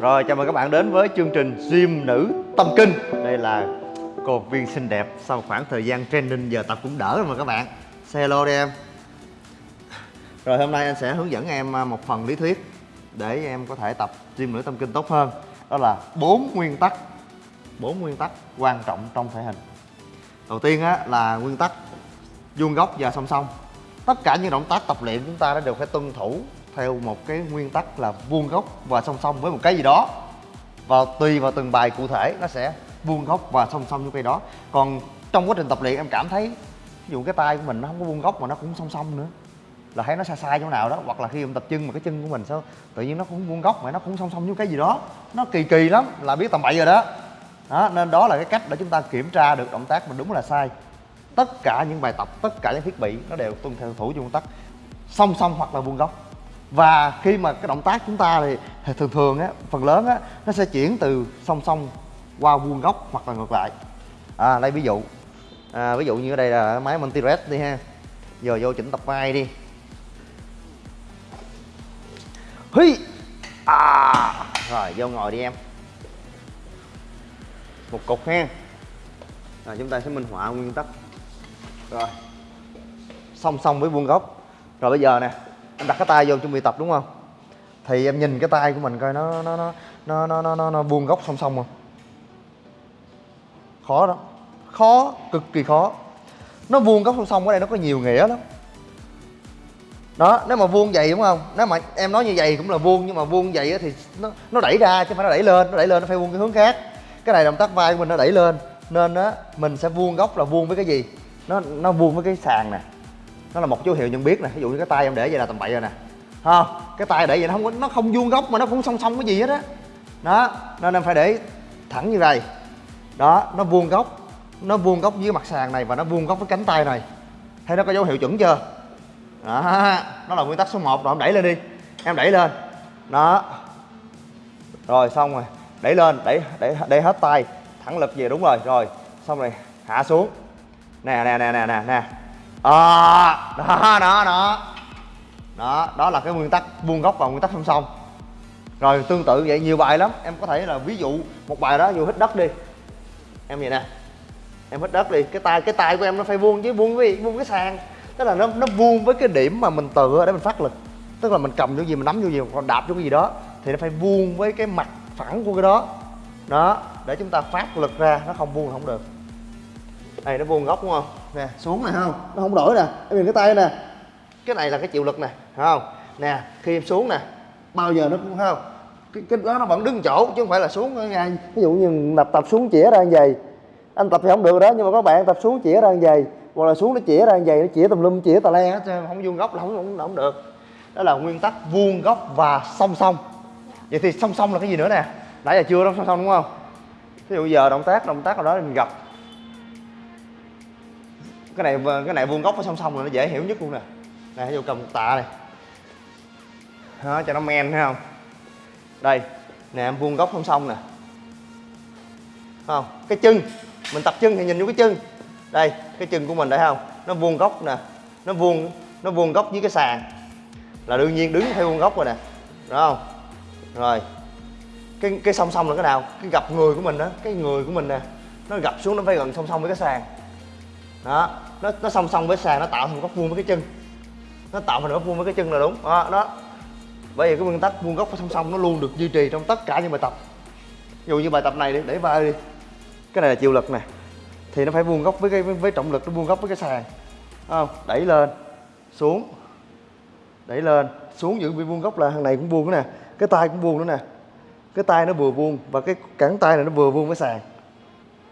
Rồi chào mừng các bạn đến với chương trình Gym Nữ Tâm Kinh. Đây là cô học viên xinh đẹp. Sau khoảng thời gian training giờ tập cũng đỡ rồi mà các bạn. Say hello đi em. Rồi hôm nay anh sẽ hướng dẫn em à, một phần lý thuyết Để em có thể tập Gym Nữ Tâm Kinh tốt hơn. Đó là bốn nguyên tắc bốn nguyên tắc quan trọng trong thể hình. Đầu tiên á, là nguyên tắc vuông góc và song song. Tất cả những động tác tập luyện chúng ta đều phải tuân thủ theo một cái nguyên tắc là vuông góc và song song với một cái gì đó. Và tùy vào từng bài cụ thể, nó sẽ vuông góc và song song với cái đó. Còn trong quá trình tập luyện, em cảm thấy ví dụ cái tay của mình nó không có vuông góc mà nó cũng song song nữa. Là thấy nó sai sai chỗ nào đó, hoặc là khi em tập chân mà cái chân của mình sao tự nhiên nó cũng vuông góc mà nó cũng song song với cái gì đó. Nó kỳ kỳ lắm, là biết tầm bậy rồi đó. Đó, nên đó là cái cách để chúng ta kiểm tra được động tác mình đúng là sai. Tất cả những bài tập, tất cả những thiết bị nó đều tuân theo thủ nguyên tắc song song hoặc là vuông góc và khi mà cái động tác chúng ta thì, thì thường thường á phần lớn á nó sẽ chuyển từ song song qua vuông góc hoặc là ngược lại. À đây ví dụ. À, ví dụ như ở đây là máy multi đi ha. Giờ vô chỉnh tập vai đi. Hi. À. Rồi vô ngồi đi em. Một cục ha. Rồi chúng ta sẽ minh họa nguyên tắc. Rồi. Song song với vuông góc. Rồi bây giờ nè. Em đặt cái tay vô chuẩn bị tập đúng không? Thì em nhìn cái tay của mình coi nó nó nó nó nó nó, nó, nó vuông góc song song không? Khó đó. Khó, cực kỳ khó. Nó vuông góc song song ở đây nó có nhiều nghĩa lắm. Đó nếu mà vuông vậy đúng không? Nếu mà em nói như vậy cũng là vuông nhưng mà vuông vậy thì nó nó đẩy ra chứ không phải nó đẩy lên. Nó đẩy lên nó phải vuông cái hướng khác. Cái này động tác vai của mình nó đẩy lên nên á mình sẽ vuông góc là vuông với cái gì? Nó nó vuông với cái sàn nè nó là một dấu hiệu nhận biết nè. Ví dụ như cái tay em để vậy là tầm bậy rồi nè. Ha cái tay để vậy nó không nó không vuông góc mà nó cũng song song cái gì hết á. Đó. đó nên em phải để thẳng như vậy. Đó, nó vuông góc. Nó vuông góc với mặt sàn này và nó vuông góc với cánh tay này. Thấy nó có dấu hiệu chuẩn chưa? Đó, nó là nguyên tắc số 1 rồi em đẩy lên đi. Em đẩy lên. Đó. Rồi, xong rồi. Đẩy lên, đẩy đẩy đẩy hết tay. Thẳng lực về, đúng rồi. Rồi, xong rồi hạ xuống. Nè nè nè nè nè nè à, đó đó đó đó. Đó là cái nguyên tắc vuông góc và nguyên tắc song song. Rồi tương tự vậy nhiều bài lắm. Em có thể là ví dụ một bài đó vô hít đất đi. Em vậy nè. Em hít đất đi. Cái tay cái tay của em nó phải vuông chứ vuông với vuông cái sàn tức là nó nó vuông với cái điểm mà mình tựa để mình phát lực. Tức là mình cầm vô gì mình nắm vô gì còn đạp vô cái gì đó thì nó phải vuông với cái mặt phẳng của cái đó. Đó để chúng ta phát lực ra nó không vuông không được. Đây nó vuông góc đúng không? Nè xuống này không? Nó không đổi nè em nhìn cái tay nè. Cái này là cái chịu lực nè không? Nè khi em xuống nè bao giờ nó cũng không? Cái, cái đó nó vẫn đứng chỗ chứ không phải là xuống ngay ví dụ như tập tập xuống chĩa ra như vậy anh tập thì không được đó nhưng mà các bạn tập xuống chĩa ra như vậy hoặc là xuống nó chĩa ra như vậy nó chĩa tùm lum chĩa tà le hết không vuông góc là không, không không được. Đó là nguyên tắc vuông góc và song song. Vậy thì song song là cái gì nữa nè? Nãy giờ chưa đó song song đúng không? Ví dụ giờ động tác động tác nào đó mình gặp cái này cái này vuông góc nó song song là nó dễ hiểu nhất luôn nè. Nè vô cầm tạ này. Đó, cho nó men thấy không? Đây nè em vuông góc song song nè. Không? Cái chân mình tập chân thì nhìn vô cái chân. Đây cái chân của mình thấy không? Nó vuông góc nè. Nó vuông nó vuông góc với cái sàn. Là đương nhiên đứng theo vuông góc rồi nè. Đúng không? Rồi. Cái cái song song là cái nào? Cái gặp người của mình đó. Cái người của mình nè. Nó gặp xuống nó phải gần song song với cái sàn đó nó nó song song với sàn nó tạo thành góc vuông với cái chân. Nó tạo thành góc vuông với cái chân là đúng. Đó, đó. bởi vì cái nguyên tắc vuông góc song song nó luôn được duy trì trong tất cả những bài tập. Dù như bài tập này đi để vai đi. Cái này là chịu lực nè. Thì nó phải vuông góc với cái với, với trọng lực nó vuông góc với cái sàn. Không? Đẩy lên xuống. Đẩy lên xuống giữ bị vuông góc là thằng này cũng vuông nữa nè. Cái tay cũng vuông nữa nè. Cái tay nó vừa vuông và cái cẳng tay này nó vừa vuông với sàn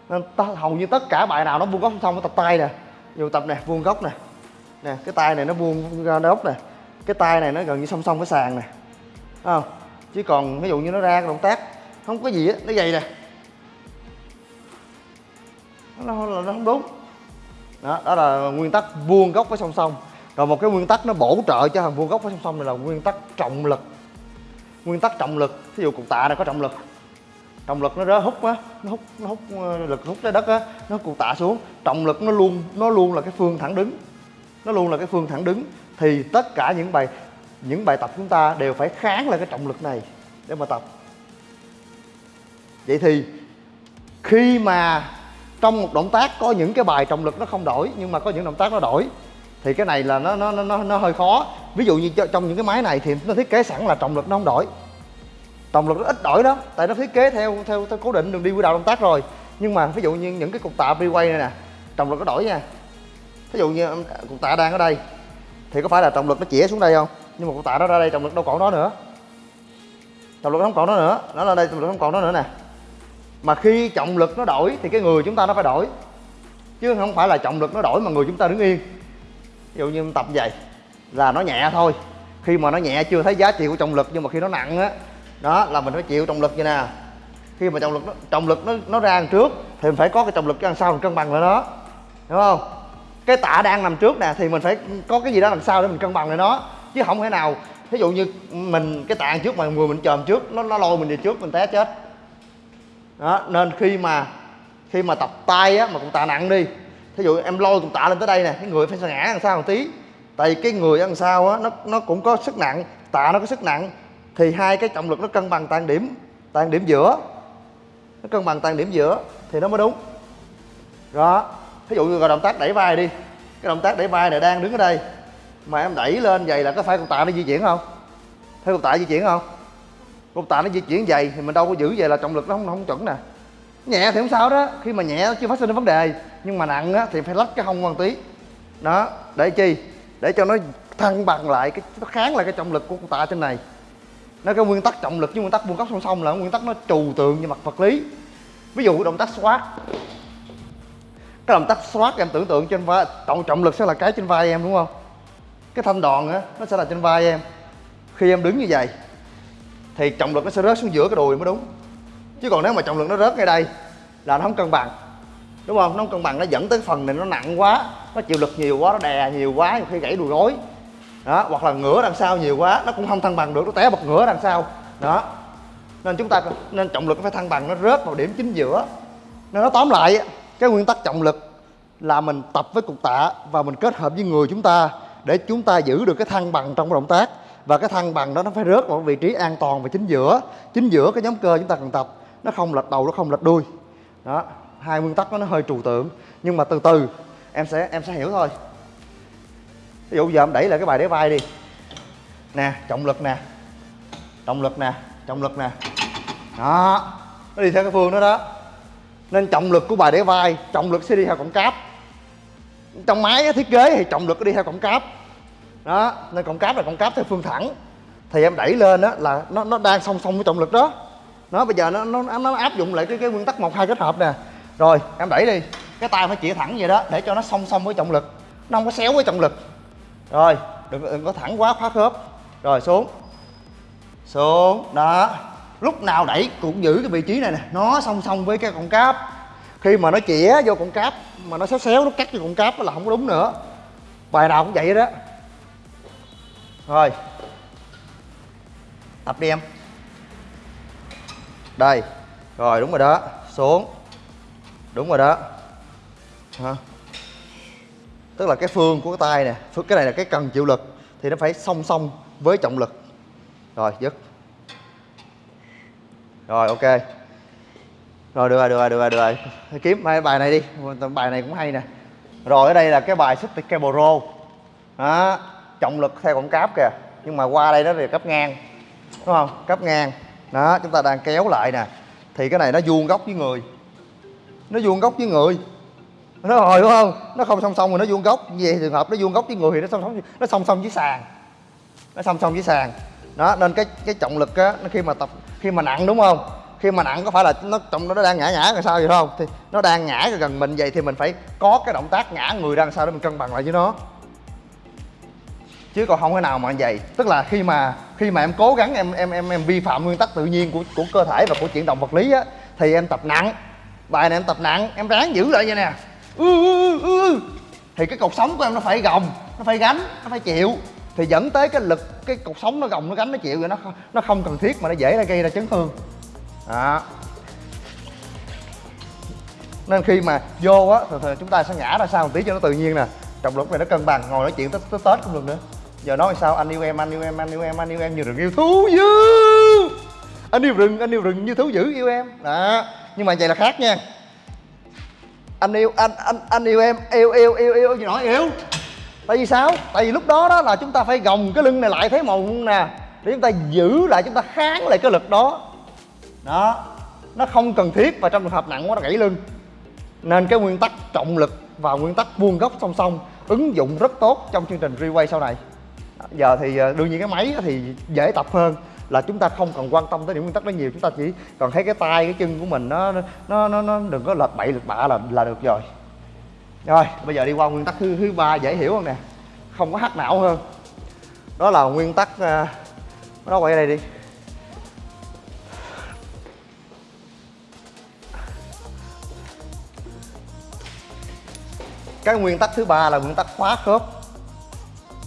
nên ta, hầu như tất cả bài nào nó vuông góc xong nó tập tay nè. Dù tập nè vuông góc nè. Nè cái tay này nó vuông ra góc nè. Cái tay này nó gần như song song với sàn nè. Không? Chứ còn ví dụ như nó ra động tác không có gì á nó vậy nè. Nó, là nó không đúng. Đó, đó là nguyên tắc vuông góc với song song. Rồi một cái nguyên tắc nó bổ trợ cho thằng vuông góc với song song này là nguyên tắc trọng lực. Nguyên tắc trọng lực ví dụ cục tạ này có trọng lực trọng lực nó rớt hút á, nó hút nó hút ờ, lực hút trái đất á, nó cụ tạ xuống. Trọng lực nó luôn nó luôn là cái phương thẳng đứng, nó luôn là cái phương thẳng đứng. Thì tất cả những bài những bài tập chúng ta đều phải kháng lại cái trọng lực này để mà tập. Vậy thì khi mà trong một động tác có những cái bài trọng lực nó không đổi, nhưng mà có những động tác nó đổi, thì cái này là nó nó nó nó hơi khó. Ví dụ như trong những cái máy này thì nó thiết kế sẵn là trọng lực nó không đổi trọng lực nó ít đổi đó tại nó thiết kế theo theo, theo cố định đường đi quỹ đạo động tác rồi. Nhưng mà ví dụ như những cái cục tạ freeway này nè trọng lực nó đổi nha. Ví dụ như um, cục tạ đang ở đây thì có phải là trọng lực nó chĩa xuống đây không? Nhưng mà cục tạ nó ra đây trọng lực đâu còn nó nữa. Trọng lực nó không còn nó nữa nó lên đây trọng lực không còn nó nữa nè. Mà khi trọng lực nó đổi thì cái người chúng ta nó phải đổi. Chứ không phải là trọng lực nó đổi mà người chúng ta đứng yên. Ví dụ như tập vậy là nó nhẹ thôi. Khi mà nó nhẹ chưa thấy giá trị của trọng lực nhưng mà khi nó nặng á đó, là mình phải chịu trọng lực như nè. Khi mà trọng lực nó trọng lực nó nó ra đằng trước, thì mình phải có cái trọng lực đằng sau, mình cân bằng lại nó. Đúng không? Cái tạ đang nằm trước nè, thì mình phải có cái gì đó đằng sau để mình cân bằng lại nó. Chứ không thể nào ví dụ như mình, cái tạ trước mà người mình chồm trước, nó nó lôi mình về trước, mình té chết. Đó, nên khi mà khi mà tập tay á, mà cũng tạ nặng đi. Thí dụ em lôi cũng tạ lên tới đây nè, cái người phải ngã đằng sau một tí. Tại vì cái người đằng sau á, nó nó cũng có sức nặng tạ nó có sức nặng thì hai cái trọng lực nó cân bằng tan điểm tan điểm giữa. Nó cân bằng tan điểm giữa thì nó mới đúng. Đó ví dụ như là động tác đẩy vai đi. Cái động tác đẩy vai này đang đứng ở đây mà em đẩy lên vậy là có phải cục tạ nó di chuyển không? Thấy cục tạ di chuyển không? Cục tạ nó di chuyển vậy thì mình đâu có giữ vậy là trọng lực nó không không chuẩn nè. Nhẹ thì không sao đó khi mà nhẹ chưa phát sinh vấn đề. Nhưng mà nặng á, thì phải lách cái hông một tí. Đó để chi? Để cho nó thăng bằng lại cái nó kháng lại cái trọng lực của cục tạ trên này nó cái nguyên tắc trọng lực với nguyên tắc vuông góc song song là nguyên tắc nó trừu tượng về mặt vật lý. Ví dụ động tác squat cái động tác squat em tưởng tượng trên vai, trọng trọng lực sẽ là cái trên vai em, đúng không? Cái thanh đòn á, nó sẽ là trên vai em. Khi em đứng như vậy, thì trọng lực nó sẽ rớt xuống giữa cái đùi mới đúng. Chứ còn nếu mà trọng lực nó rớt ngay đây, là nó không cân bằng. Đúng không? Nó không cân bằng, nó dẫn tới phần này nó nặng quá, nó chịu lực nhiều quá, nó đè nhiều quá khi gãy đùi gối đó, hoặc là ngửa đằng sau nhiều quá, nó cũng không thăng bằng được, nó té bật ngửa đằng sau. Đó. Nên chúng ta nên trọng lực phải thăng bằng, nó rớt vào điểm chính giữa. Nên nó tóm lại cái nguyên tắc trọng lực là mình tập với cục tạ và mình kết hợp với người chúng ta để chúng ta giữ được cái thăng bằng trong động tác. Và cái thăng bằng đó nó phải rớt vào vị trí an toàn và chính giữa. Chính giữa cái nhóm cơ chúng ta cần tập, nó không lệch đầu, nó không lệch đuôi. Đó, hai nguyên tắc đó nó hơi trừu tượng. Nhưng mà từ từ, em sẽ em sẽ hiểu thôi ví dụ giờ em đẩy lại cái bài đẩy vai đi. Nè, trọng lực nè. Trọng lực nè, trọng lực nè. Đó, nó đi theo cái phương đó đó. Nên trọng lực của bài đẩy vai, trọng lực sẽ đi theo cổng cáp. Trong máy thiết kế thì trọng lực nó đi theo cổng cáp. Đó, nên cổng cáp là cổng cáp theo phương thẳng. Thì em đẩy lên đó là nó nó đang song song với trọng lực đó. Nó bây giờ nó nó nó áp dụng lại cái cái nguyên tắc một, hai kết hợp nè. Rồi, em đẩy đi. Cái tay phải chỉ thẳng vậy đó, để cho nó song song với trọng lực. Nó không có xéo với trọng lực rồi đừng, đừng có thẳng quá khóa khớp. Rồi xuống. Xuống đó. Lúc nào đẩy cũng giữ cái vị trí này nè. Nó song song với cái cọng cáp. Khi mà nó chĩa vô cọng cáp mà nó xéo xéo nó cắt cái cọng cáp là không có đúng nữa. Bài nào cũng vậy đó. Rồi. Tập đi em. Đây. Rồi đúng rồi đó. Xuống. Đúng rồi đó. Hả? Tức là cái phương của cái tay nè cái này là cái cần chịu lực, thì nó phải song song với trọng lực. Rồi, dứt. Rồi, ok. Rồi, được rồi được rồi được rồi được rồi. Kiếm hai bài này đi. Bài này cũng hay nè. Rồi, ở đây là cái bài xích cable row đó, trọng lực theo con cáp kìa. Nhưng mà qua đây nó là cấp ngang, đúng không? Cấp ngang. Đó, chúng ta đang kéo lại nè. Thì cái này nó vuông góc với người. Nó vuông góc với người nó hồi, đúng không? Nó không song song rồi nó vuông góc. Về trường hợp nó vuông góc với người thì nó song song nó song song với sàn. Nó song song với sàn. Đó, nên cái cái trọng lực á, nó khi mà tập khi mà nặng, đúng không? Khi mà nặng có phải là nó trọng nó đang ngã ngã rồi sao vậy không? Thì nó đang ngã gần mình vậy thì mình phải có cái động tác ngã người ra sao để mình cân bằng lại với nó. Chứ còn không thể nào mà vậy. Tức là khi mà khi mà em cố gắng em em em em vi phạm nguyên tắc tự nhiên của của cơ thể và của chuyển động vật lý á, thì em tập nặng. Bài này em tập nặng, em ráng giữ lại vậy nè ư ư ư thì cái cột sống của em nó phải gồng nó phải gánh nó phải chịu. Thì dẫn tới cái lực cái cột sống nó gồng nó gánh nó chịu rồi nó không nó không cần thiết mà nó dễ gây ra chấn thương. Đó. Nên khi mà vô á thường thường chúng ta sẽ ngã ra sau một tí cho nó tự nhiên nè. Trọng lực này nó cân bằng ngồi nói chuyện tới, tới tết cũng được nữa. Giờ nói sao? Anh yêu em anh yêu em anh yêu em anh yêu em như được yêu thú dữ. anh yêu rừng anh yêu rừng như thú dữ yêu em. Đó. Nhưng mà vậy là khác nha anh yêu, anh anh anh yêu em, yêu yêu yêu yêu gì nói yêu? Tại vì sao? Tại vì lúc đó đó là chúng ta phải gồng cái lưng này lại thấy màu nè, để chúng ta giữ lại, chúng ta kháng lại cái lực đó. Đó, nó không cần thiết và trong trường hợp nặng quá nó gãy lưng. Nên cái nguyên tắc trọng lực và nguyên tắc vuông góc song song ứng dụng rất tốt trong chương trình Reway sau này. Giờ thì ờ, đương nhiên cái máy thì dễ tập hơn là chúng ta không cần quan tâm tới những nguyên tắc đó nhiều chúng ta chỉ còn thấy cái tay cái chân của mình nó nó nó, nó đừng có lệch bậy lệch bạ là là được rồi. Rồi bây giờ đi qua nguyên tắc thứ thứ ba dễ hiểu hơn nè? Không có hắc não hơn. Đó là nguyên tắc uh, nó quay đây đi. Cái nguyên tắc thứ ba là nguyên tắc khóa khớp.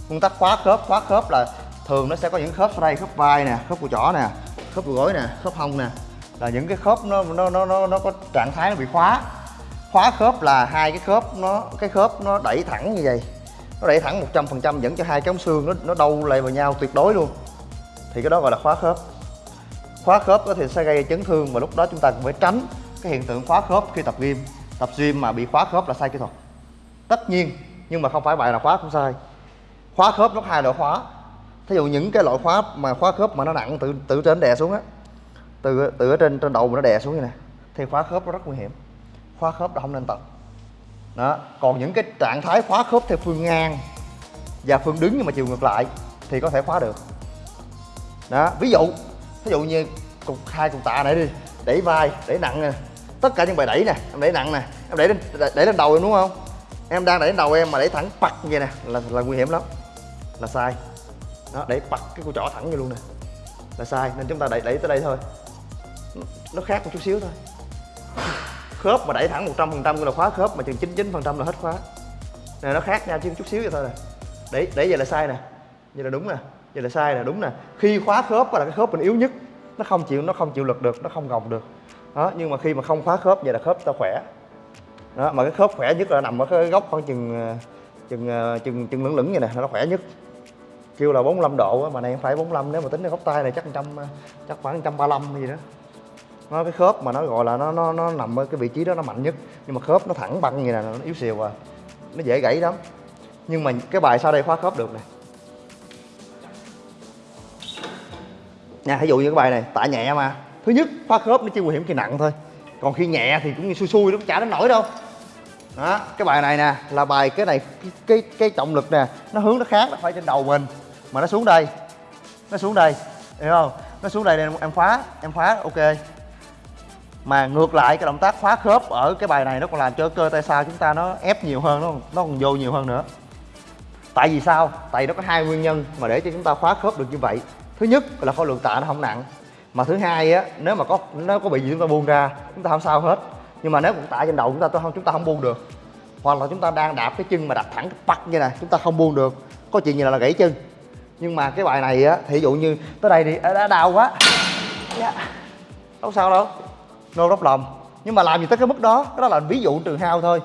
Nguyên tắc khóa khớp khóa khớp là thường nó sẽ có những khớp ở đây khớp vai nè khớp của chỏ nè khớp của gối nè khớp hông nè. Là những cái khớp nó nó nó nó, nó có trạng thái nó bị khóa. Khóa khớp là hai cái khớp nó cái khớp nó đẩy thẳng như vậy. Nó đẩy thẳng 100% dẫn cho hai cái ống xương nó nó đâu lại vào nhau tuyệt đối luôn. Thì cái đó gọi là khóa khớp. Khóa khớp có thể sẽ gây chấn thương và lúc đó chúng ta cũng phải tránh cái hiện tượng khóa khớp khi tập gym. Tập gym mà bị khóa khớp là sai kỹ thuật. Tất nhiên nhưng mà không phải bài nào khóa cũng sai. Khóa khớp nó hai loại khóa thí dụ những cái loại khóa mà khóa khớp mà nó nặng từ từ trên đè xuống á, từ từ ở trên trên đầu mà nó đè xuống như này, thì khóa khớp nó rất nguy hiểm. Khóa khớp là không nên tập đó, còn những cái trạng thái khóa khớp theo phương ngang và phương đứng nhưng mà chiều ngược lại thì có thể khóa được. Đó, ví dụ ví dụ như cục hai, cục tạ này đi, đẩy vai, đẩy nặng nè, tất cả những bài đẩy nè, em đẩy nặng nè, em đẩy lên đẩy lên đầu em, đúng không? Em đang đẩy lên đầu em mà đẩy thẳng bật như vậy nè, là là nguy hiểm lắm, là sai đó đẩy bật cái cô trỏ thẳng như luôn nè. Là sai, nên chúng ta đẩy đẩy tới đây thôi. Nó khác một chút xíu thôi. Khớp mà đẩy thẳng 100% trăm là khóa khớp, mà chừng 99% phần trăm là hết khóa. Nè, nó khác nhau chứ chút xíu vậy thôi nè. Đẩy đẩy vậy là sai nè. Vậy là đúng nè. Vậy là sai nè, đúng nè. Khi khóa khớp là cái khớp mình yếu nhất. Nó không chịu, nó không chịu lực được, nó không gồng được. Đó, nhưng mà khi mà không khóa khớp vậy là khớp ta khỏe. Đó, mà cái khớp khỏe nhất là nằm ở cái góc khoảng chừng ờ, chừng ờ, chừng chừng lửng lửng vậy nè nó khỏe nhất kêu là 45 độ mà này phải 45 nếu mà tính cái góc tay này chắc trăm chắc khoảng 135 gì đó. Nó cái khớp mà nó gọi là nó nó nó nằm ở cái vị trí đó nó mạnh nhất nhưng mà khớp nó thẳng băng như này nó yếu xìu à nó dễ gãy lắm. Nhưng mà cái bài sau đây khóa khớp được nè. Nha ví dụ như cái bài này tạ nhẹ mà. Thứ nhất khóa khớp nó chỉ nguy hiểm khi nặng thôi. Còn khi nhẹ thì cũng như xui xui nó chả đến nổi đâu. Đó cái bài này nè là bài cái này cái cái, cái trọng lực nè nó hướng nó khác nó phải trên đầu mình mà nó xuống đây. Nó xuống đây hiểu không? Nó xuống đây nên em khóa em khóa ok. Mà ngược lại cái động tác khóa khớp ở cái bài này nó còn làm cho cơ tay sau chúng ta nó ép nhiều hơn nó nó còn vô nhiều hơn nữa. Tại vì sao? Tại nó có hai nguyên nhân mà để cho chúng ta khóa khớp được như vậy. Thứ nhất là khối lượng tạ nó không nặng. Mà thứ hai á nếu mà có nó có bị gì chúng ta buông ra chúng ta không sao hết. Nhưng mà nếu cũng tạ trên đầu chúng ta không chúng ta không buông được. Hoặc là chúng ta đang đạp cái chân mà đạp thẳng bắt như này chúng ta không buông được. Có chuyện gì là, là gãy chân nhưng mà cái bài này á thì dụ như tới đây đi đã đau quá. Yeah. Dạ. đâu sao đâu. Nô róc lòng. Nhưng mà làm gì tới cái mức đó cái đó là ví dụ trừ hao thôi.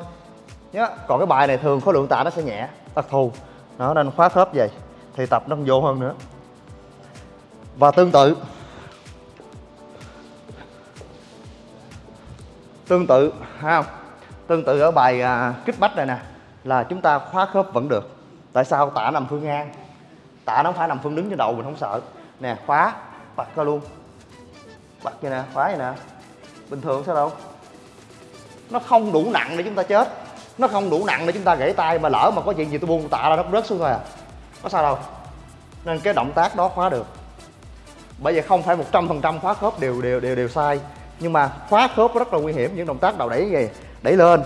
Nhá còn cái bài này thường khối lượng tạ nó sẽ nhẹ đặc thù. Nó nên khóa khớp vậy thì tập nó vô hơn nữa. Và tương tự. Tương tự không? Tương tự ở bài à, kích bách này nè là chúng ta khóa khớp vẫn được. Tại sao? Tạ nằm phương ngang tạ nó phải nằm phương đứng trên đầu mình không sợ. Nè, khóa, bật ra luôn. Bật như nè, khóa vậy nè. Bình thường sao đâu. Nó không đủ nặng để chúng ta chết. Nó không đủ nặng để chúng ta gãy tay mà lỡ mà có chuyện gì tôi buông tạ ra nó rớt xuống thôi à. Có sao đâu. Nên cái động tác đó khóa được. Bởi vậy không phải một trăm phần trăm khóa khớp đều đều đều đều sai. Nhưng mà khóa khớp rất là nguy hiểm. Những động tác đầu đẩy gì đẩy lên.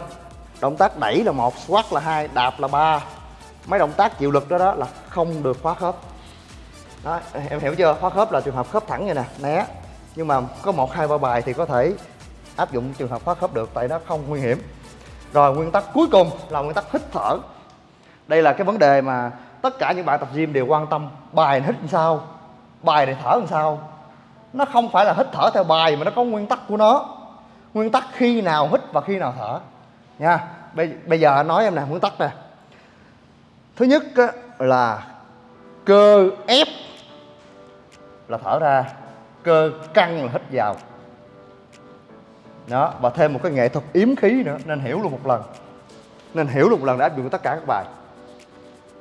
Động tác đẩy là một, squat là hai, đạp là ba mấy động tác chịu lực đó đó là không được khóa khớp. Đó em hiểu chưa? Khóa khớp là trường hợp khớp thẳng như nè né. Nhưng mà có một hai ba bài thì có thể áp dụng trường hợp khóa khớp được tại nó không nguy hiểm. Rồi nguyên tắc cuối cùng là nguyên tắc hít thở. Đây là cái vấn đề mà tất cả những bạn tập gym đều quan tâm. Bài này hít làm sao? Bài này thở làm sao? Nó không phải là hít thở theo bài mà nó có nguyên tắc của nó. Nguyên tắc khi nào hít và khi nào thở. Nha bây, bây giờ nói em nè nguyên tắc nè thứ nhất là cơ ép. Là thở ra, cơ căng là hít vào. Đó, và thêm một cái nghệ thuật yếm khí nữa, nên hiểu luôn một lần. Nên hiểu luôn một lần để áp dụng tất cả các bài.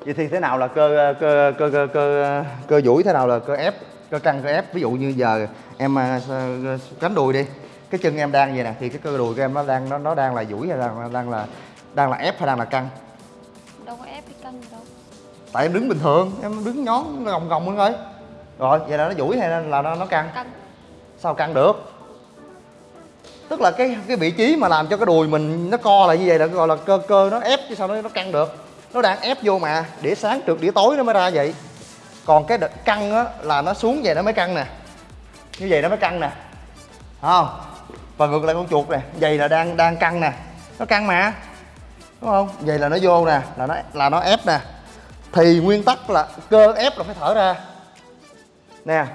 Vậy thì thế nào là cơ cơ cơ cơ cơ cơ duỗi, thế nào là cơ ép, cơ căng, cơ ép? Ví dụ như giờ em à, à, cánh đùi đi. Cái chân em đang vậy nè, thì cái cơ đùi của em nó đang, nó nó đang là duỗi hay là đang là đang là ép hay đang là căng? Tại em đứng bình thường em đứng nhón gồng gồng thôi rồi vậy là nó duỗi hay là nó, nó căng? Cân sao căng được? Tức là cái cái vị trí mà làm cho cái đùi mình nó co lại như vậy là gọi là cơ cơ nó ép chứ sao nó nó căng được. Nó đang ép vô mà đĩa sáng trượt đĩa tối nó mới ra vậy. Còn cái đợt căng á là nó xuống vậy nó mới căng nè. Như vậy nó mới căng nè. Không? Và ngược lại con chuột nè vậy là đang đang căng nè. Nó căng mà đúng không? Vậy là nó vô nè là nó là nó ép nè thì nguyên tắc là cơ ép là phải thở ra. Nè.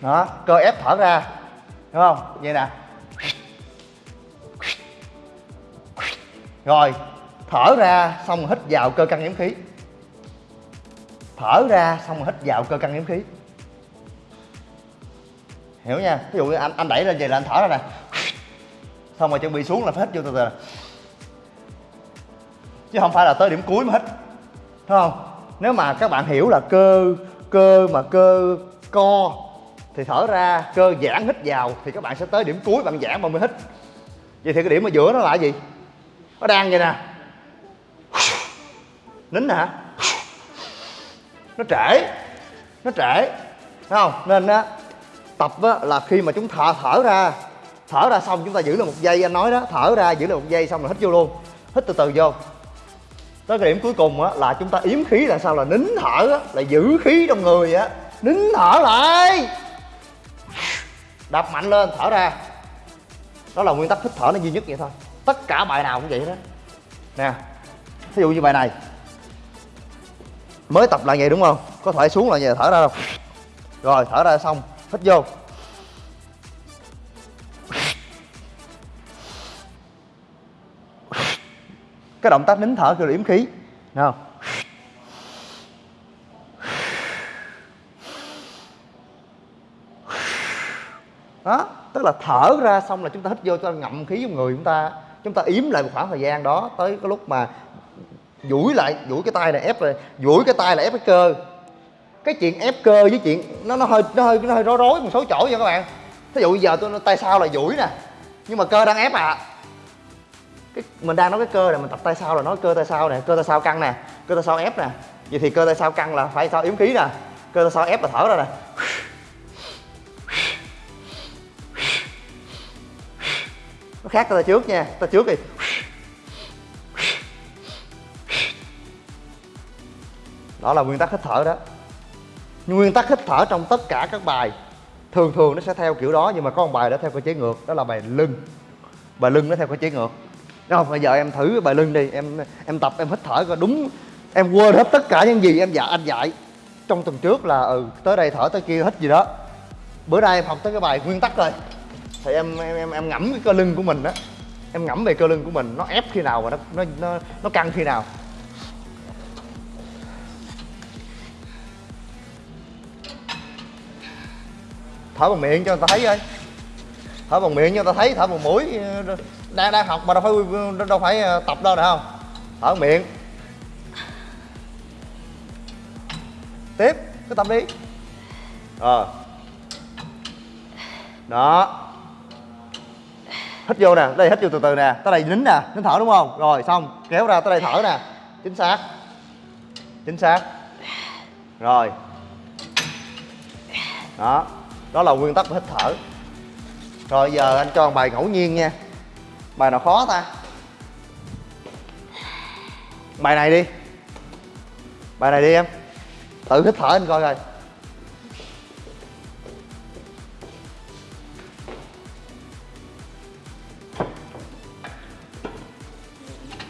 Đó, cơ ép thở ra. Đúng không? Vậy nè. Rồi, thở ra xong hít vào cơ căng yếm khí. Thở ra xong hít vào cơ căng yếm khí. Hiểu nha. Ví dụ như anh anh đẩy lên vậy là anh thở ra nè. Xong rồi chuẩn bị xuống là phải hít vô từ từ chứ không phải là tới điểm cuối mà hít thấy không? Nếu mà các bạn hiểu là cơ cơ mà cơ, co thì thở ra, cơ giãn hít vào thì các bạn sẽ tới điểm cuối bạn giãn mà mới hít. Vậy thì cái điểm ở giữa nó là gì? Nó đang vậy nè. Nín hả nó trễ. Nó trễ. Thấy không? Nên á, tập á là khi mà chúng thở thở ra thở ra xong chúng ta giữ là một giây. Anh nói đó, thở ra, giữ là một giây xong rồi hít vô luôn. Hít từ từ vô tới cái điểm cuối cùng á, là chúng ta yếm khí là sao? Là nín thở á, là giữ khí trong người á. Nín thở lại! Đập mạnh lên, thở ra. Đó là nguyên tắc hít thở nó duy nhất vậy thôi. Tất cả bài nào cũng vậy đó nè ví dụ như bài này. Mới tập lại vậy đúng không? Có thể xuống là vậy, thở ra đâu. Rồi, thở ra xong, hít vô. Cái động tác nín thở kêu là yếm khí. Đúng không? Đó, tức là thở ra xong là chúng ta hít vô cho ngậm khí trong người chúng ta chúng ta yếm lại một khoảng thời gian đó, tới cái lúc mà duỗi lại, duỗi cái tay này, ép rồi duỗi cái tay là ép cái cơ. Cái chuyện ép cơ với chuyện nó nó hơi nó hơi nó hơi rối rối một số chỗ nha các bạn. Thí dụ giờ tôi tay sau là duỗi nè, nhưng mà cơ đang ép à cái, mình đang nói cái cơ này, mình tập tay sau là nói cơ tay sau nè, cơ tay sau căng nè, cơ tay sau ép nè. Vậy thì cơ tay sau căng là phải sao yếm khí nè. Cơ tay sau ép là thở ra nè. Nó khác tay trước nha. Tay trước đi. Đó là nguyên tắc hít thở đó. Nguyên tắc hít thở trong tất cả các bài, thường thường nó sẽ theo kiểu đó, nhưng mà có một bài nó theo cơ chế ngược, đó là bài lưng. Bài lưng nó theo cơ chế ngược rồi bây giờ em thử bài lưng đi em em tập em hít thở coi đúng. Em quên hết tất cả những gì em dạy anh dạy. Trong tuần trước là ừ tới đây thở tới kia hít gì đó. Bữa nay em học tới cái bài nguyên tắc rồi. Thì em em em, em ngẫm cái cơ lưng của mình đó em ngẫm về cơ lưng của mình nó ép khi nào và nó nó nó, nó căng khi nào. Thở bằng miệng cho người ta thấy coi. Thở bằng miệng cho người ta thấy thở bằng mũi đang đang học mà đâu phải đâu phải ờ, tập đâu được không? Thở miệng. Tiếp, cứ tập đi. Ờ. Đó. Hít vô nè, đây, hít vô từ từ nè. Tới đây nín nè, nín thở đúng không? Rồi, xong, kéo ra tới đây thở nè. Chính xác. Chính xác. Rồi. Đó. Đó là nguyên tắc của hít thở. Rồi, giờ anh cho bài ngẫu nhiên nha bài nào khó ta? Bài này đi. Bài này đi em. Tự hít thở anh coi coi.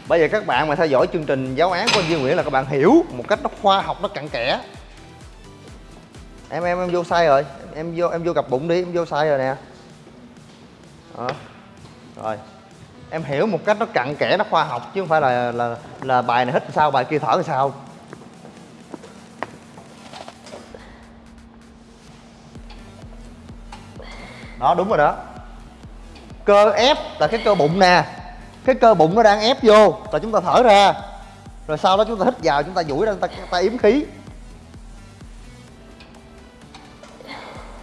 Bây giờ các bạn mà theo dõi chương trình giáo án của anh Duy Nguyễn là các bạn hiểu một cách nó khoa học, nó cặn kẽ. Em em em vô sai rồi. Em vô em vô cặp bụng đi. Em vô sai rồi nè. Đó. Rồi em hiểu một cách nó cặn kẽ nó khoa học chứ không phải là là là bài này hít sao bài kia thở sao. Đó đúng rồi đó. Cơ ép là cái cơ bụng nè. Cái cơ bụng nó đang ép vô là chúng ta thở ra. Rồi sau đó chúng ta hít vào chúng ta duỗi ra chúng ta, chúng ta yếm khí.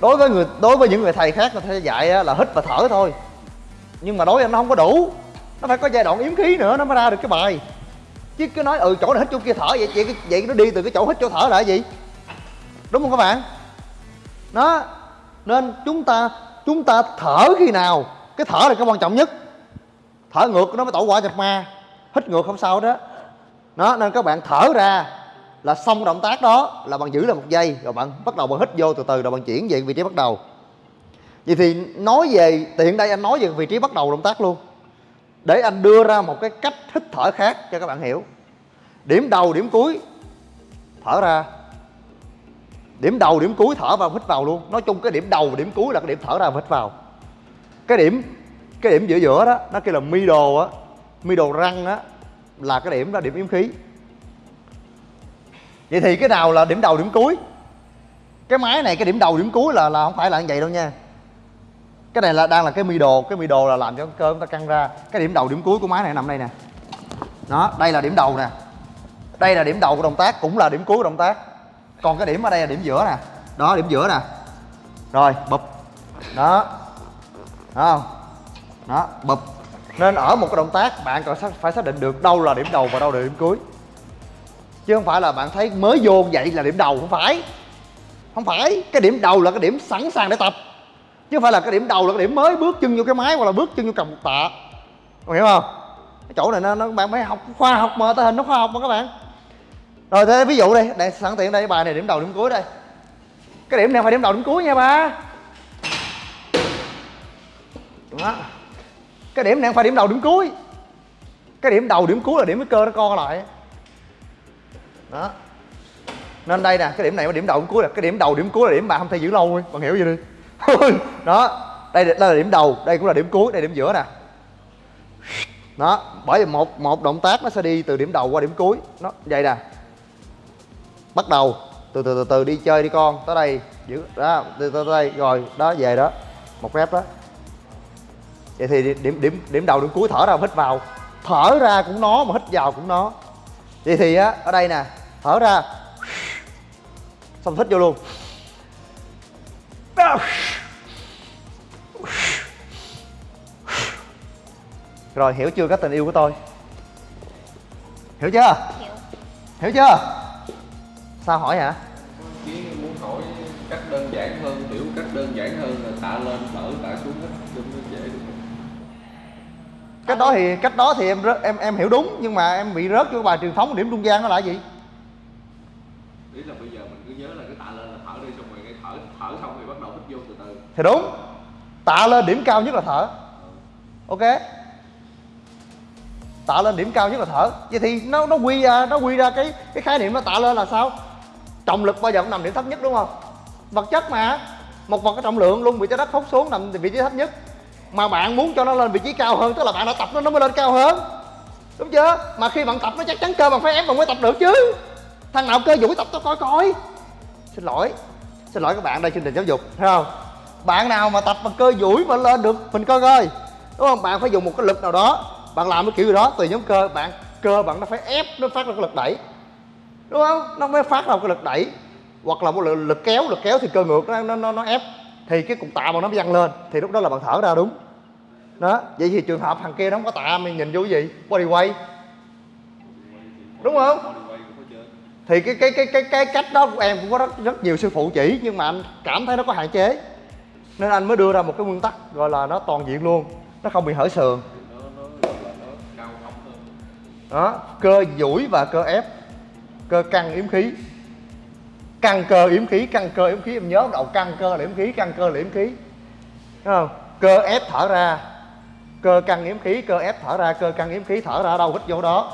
Đối với người đối với những người thầy khác người thầy dạy là hít và thở thôi nhưng mà đối với anh nó không có đủ. Nó phải có giai đoạn yếm khí nữa nó mới ra được cái bài. Chứ cứ nói ừ chỗ này hít chỗ kia thở, vậy vậy vậy nó đi từ cái chỗ hít chỗ thở là gì? Đúng không các bạn? Đó. Nên chúng ta chúng ta thở khi nào, cái thở là cái quan trọng nhất. Thở ngược nó mới tẩu quả nhập ma. Hít ngược không sao đó. Đó, nên các bạn thở ra là xong động tác đó, là bạn giữ là một giây, rồi bạn bắt đầu bạn hít vô từ từ, rồi bạn chuyển về vị trí bắt đầu vậy thì nói về tiện đây anh nói về vị trí bắt đầu động tác luôn. Để anh đưa ra một cái cách hít thở khác cho các bạn hiểu. Điểm đầu, điểm cuối, thở ra. Điểm đầu, điểm cuối, thở vào, hít vào luôn. Nói chung cái điểm đầu, điểm cuối là cái điểm thở ra và hít vào. Cái điểm cái điểm giữa giữa đó, nó kêu là middle á. Middle răng á, là cái điểm đó, điểm yếm khí. Vậy thì cái nào là điểm đầu, điểm cuối? Cái máy này, cái điểm đầu, điểm cuối là là không phải là như vậy đâu nha cái này là đang là cái middle cái middle là làm cho cơ chúng ta căng ra. Cái điểm đầu điểm cuối của máy này nằm đây nè. Đó, đây là điểm đầu nè. Đây là điểm đầu của động tác, cũng là điểm cuối của động tác. Còn cái điểm ở đây là điểm giữa nè. Đó, điểm giữa nè. Rồi, bụp. Đó. Đó không? Đó, bụp. Nên ở một cái động tác, bạn còn phải xác định được đâu là điểm đầu và đâu là điểm cuối. Chứ không phải là bạn thấy mới vô vậy là điểm đầu, không phải. Không phải. Cái điểm đầu là cái điểm sẵn sàng để tập chứ không phải là cái điểm đầu là cái điểm mới bước chân vô cái máy hoặc là bước chân vô cầm tạ. Còn hiểu không? Cái chỗ này nó, nó bạn phải học khoa học mà ta hình nó khoa học mà các bạn. Rồi thế ví dụ đi để sẵn tiện đây bài này điểm đầu điểm cuối đây. Cái điểm này phải điểm đầu điểm cuối nha ba. Đó cái điểm này phải điểm đầu điểm cuối. Cái điểm đầu điểm cuối là điểm cái cơ nó co lại. Đó. Nên đây nè cái điểm này là điểm đầu điểm cuối là cái điểm đầu điểm cuối là điểm bạn không thể giữ lâu bạn hiểu gì đi? Đó đây, đây là điểm đầu đây cũng là điểm cuối đây điểm giữa nè. Đó bởi vì một một động tác nó sẽ đi từ điểm đầu qua điểm cuối. Nó vậy nè. Bắt đầu từ từ từ từ đi chơi đi con tới đây giữ đó từ từ đây rồi đó về đó. Một rep đó. Vậy thì điểm điểm điểm đầu điểm cuối thở ra hít vào. Thở ra cũng nó mà hít vào cũng nó. Vậy thì á ở đây nè thở ra. Xong hít vô luôn. Rồi hiểu chưa cái tình yêu của tôi? Hiểu chưa? Hiểu. Hiểu chưa? Sao hỏi hả? Chỉ muốn hỏi cách đơn giản hơn hiểu cách đơn giản hơn là tạ lên thở tạ xuống hết cho nó dễ được. Cách đó thì cách đó thì em rớt, em em hiểu đúng nhưng mà em bị rớt vô bài truyền thống điểm trung gian nó là gì? Ý là bây giờ mình cứ nhớ là cái tạ lên là thở đi xong rồi cái thở thở xong thì bắt đầu hít vô từ từ. Thì đúng. Tạ lên điểm cao nhất là thở. Ok tạ lên điểm cao nhất là thở. Vậy thì nó nó quy ra, nó quy ra cái cái khái niệm nó tạ lên là sao? Trọng lực bao giờ cũng nằm điểm thấp nhất, đúng không? Vật chất mà, một vật có trọng lượng luôn bị trái đất hút xuống nằm vị trí thấp nhất. Mà bạn muốn cho nó lên vị trí cao hơn, tức là bạn đã tập nó nó mới lên cao hơn. Đúng chưa? Mà khi bạn tập nó chắc chắn cơ bạn phải ép bạn mới tập được chứ. Thằng nào cơ duỗi tập tôi coi coi. Xin lỗi. Xin lỗi các bạn đây chương trình giáo dục, thấy không? Bạn nào mà tập mà cơ duỗi mà lên được, mình coi coi. Đúng không? Bạn phải dùng một cái lực nào đó bạn làm cái kiểu gì đó tùy nhóm cơ bạn cơ bạn nó phải ép nó phát ra cái lực đẩy. Đúng không? Nó mới phát ra cái lực đẩy. Hoặc là một lực, lực kéo lực kéo thì cơ ngược nó nó nó, nó ép. Thì cái cục tạ mà nó văng lên. Thì lúc đó là bạn thở ra đúng. Đó vậy thì trường hợp thằng kia nó không có tạ mình nhìn vô cái gì? Body quay đúng không? Thì cái cái cái cái cái cách đó của em cũng có rất rất nhiều sư phụ chỉ nhưng mà anh cảm thấy nó có hạn chế. Nên anh mới đưa ra một cái nguyên tắc gọi là nó toàn diện luôn. Nó không bị hở sườn đó, cơ duỗi và cơ ép. Cơ căng yếm khí. Căng cơ yếm khí, căng cơ yếm khí. Em nhớ đầu căng cơ là yếm khí, căng cơ là yếm khí. Đúng không? Cơ ép thở ra. Cơ căng yếm khí, cơ ép thở ra. Cơ căng yếm khí thở ra đâu hít vô đó.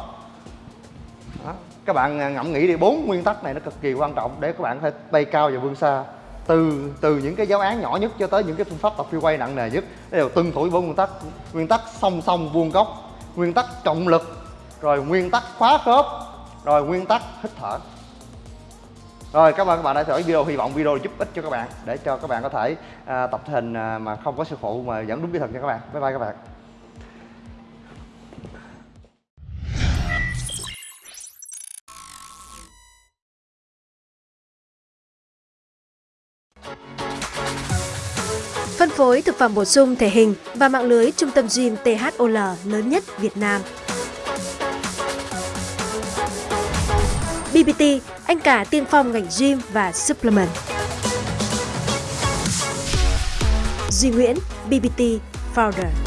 Đó. các bạn à, ngẫm nghĩ đi. Bốn nguyên tắc này nó cực kỳ quan trọng để các bạn có thể bay cao và vươn xa. Từ từ những cái giáo án nhỏ nhất cho tới những cái phương pháp tập phi quay nặng nề nhất. Đều tuân thủ bốn nguyên tắc. Nguyên tắc song song vuông góc. Nguyên tắc trọng lực rồi nguyên tắc khóa khớp. Rồi nguyên tắc hít thở. Rồi cảm ơn các bạn đã theo dõi video. Hy vọng video giúp ích cho các bạn để cho các bạn có thể à, tập hình à, mà không có sư phụ mà vẫn đúng kỹ thuật cho các bạn. Bye bye các bạn. Phân phối thực phẩm bổ sung thể hình và mạng lưới trung tâm gym THOL lớn nhất Việt Nam. BBT, anh cả tiên phong ngành gym và supplement. Duy Nguyễn, BBT Founder.